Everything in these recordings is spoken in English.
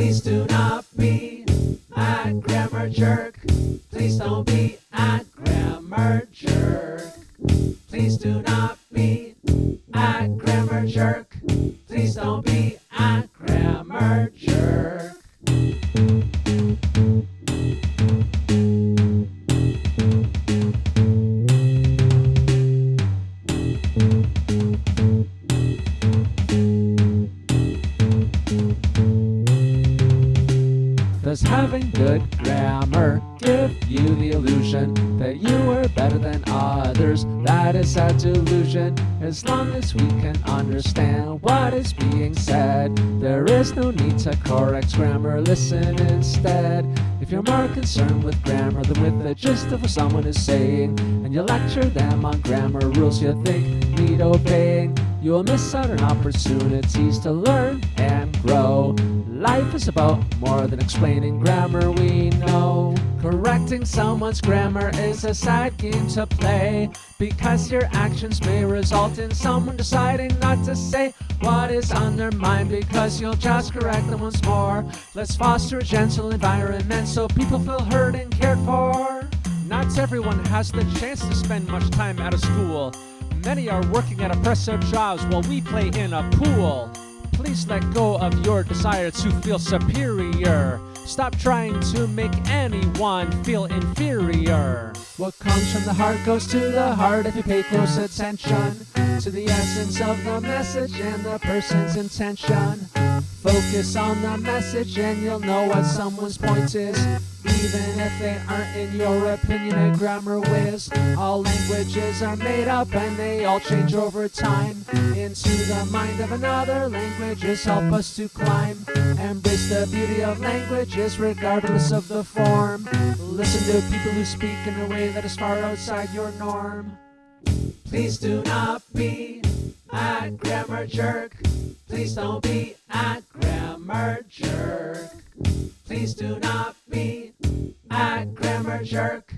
Please do not be a grammar jerk. Please don't be a grammar jerk. Please do not be a grammar jerk. Please don't be a grammar jerk. Does having good grammar give you the illusion that you are better than others? That is a delusion. As long as we can understand what is being said, there is no need to correct grammar. Listen instead. If you're more concerned with grammar than with the gist of what someone is saying, and you lecture them on grammar rules you think need obeying, you will miss out on opportunities to learn. Life is about more than explaining grammar, we know. Correcting someone's grammar is a sad game to play because your actions may result in someone deciding not to say what is on their mind because you'll just correct them once more. Let's foster a gentle environment so people feel heard and cared for. Not everyone has the chance to spend much time out of school. Many are working at oppressive jobs while we play in a pool. Please let go of your desire to feel superior. Stop trying to make anyone feel inferior. What comes from the heart goes to the heart if you pay close attention to the essence of the message and the person's intention. Focus on the message and you'll know what someone's point is. Even if they aren't in your opinion a grammar whiz. All languages are made up and they all change over time. Into the mind of another, languages help us to climb. Embrace the beauty of languages regardless of the form. Listen to people who speak in a way that is far outside your norm. Please do not be a grammar jerk. Please don't be a grammar jerk. Please do not jerk.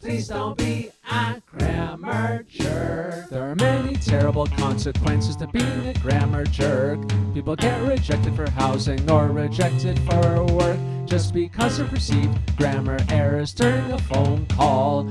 Please don't be a grammar jerk. There are many terrible consequences to being a grammar jerk. People get rejected for housing or rejected for work just because of perceived grammar errors during a phone call.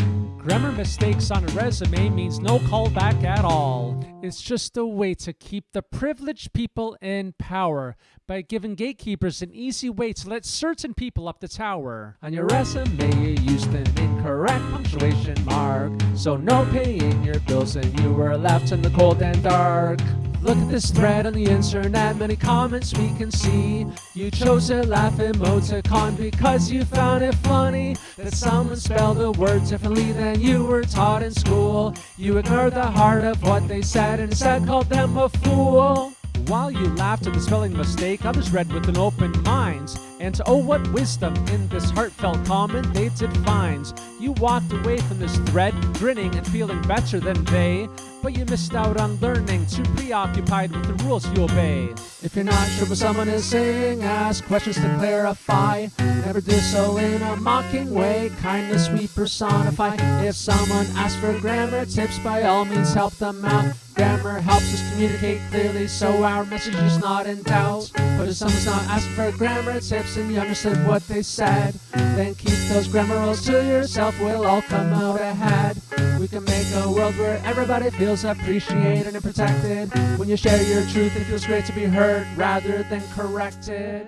Grammar mistakes on a resume means no callback at all. It's just a way to keep the privileged people in power by giving gatekeepers an easy way to let certain people up the tower. On your resume, you used an incorrect punctuation mark, so no paying your bills and you were left in the cold and dark. Look at this thread on the internet, many comments we can see. You chose a laugh emoticon because you found it funny that someone spelled the word differently than you were taught in school. You ignored the heart of what they said and instead called them a fool. While you laughed at the spelling mistake, others read with an open mind. And oh, what wisdom in this heartfelt comment they did find. You walked away from this thread, grinning and feeling better than they. But you missed out on learning, too preoccupied with the rules you obey. If you're not sure what someone is saying, ask questions to clarify. Never do so in a mocking way, kindness we personify. If someone asks for grammar tips, by all means help them out. Grammar helps us communicate clearly, so our message is not in doubt. But if someone's not asking for grammar tips and you understood what they said, then keep those grammar rules to yourself, we'll all come out ahead. We can make a world where everybody feels appreciated and protected. When you share your truth, it feels great to be heard rather than corrected.